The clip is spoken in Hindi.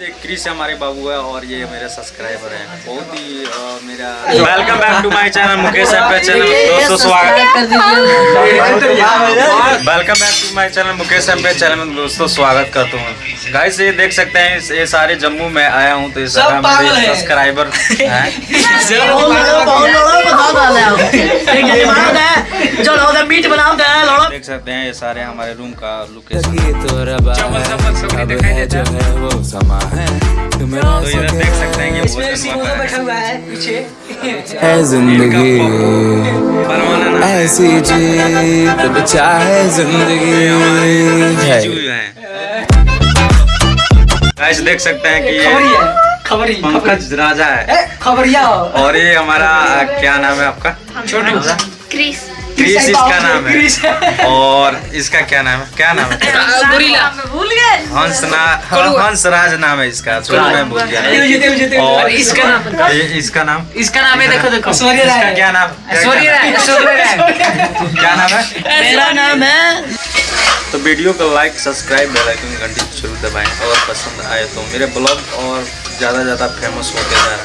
ये क्रिस हमारे बाबू है और ये मेरे सब्सक्राइबर हैं। बहुत ही मेरा welcome back to my channel Mukesh M channel दोस्तों स्वागत। Welcome back to my channel Mukesh M channel में दोस्तों स्वागत करता हूँ। गाइस ये देख सकते हैं ये सारे जम्मू में आया हूँ तो ये सब सारा मेरे सब्सक्राइबर हैं। चलो उधर मीट लड़ो देख सकते हैं ये सारे हमारे रूम का लोकेशन तो तो इधर देख सकते हैं ये है। है है ज़िंदगी। ऐसी जीत बचा है ज़िंदगी। गाइस देख सकते हैं कि ये खबरी पंकज राजा है। खबरिया। और ये हमारा क्या नाम है आपका? छोटू। क्रिस। क्रिस इसका नाम है। और इसका क्या नाम है? क्या नाम है? गोरिल्ला भूल गए हंस हंस राज नाम है इसका मैं भूल गया। और इसका नाम इसका नाम? इसका नाम है देखो देखो। ऐश्वर्या राय। क्या नाम? राय राय। क्या नाम है? मेरा नाम है। तो वीडियो को लाइक सब्सक्राइब बेल आइकन घंटी ज़रूर दबाएँ। और पसंद आए तो मेरे ब्लॉग और ज़्यादा ज़्यादा फ़ेमस होते जा रहे हैं।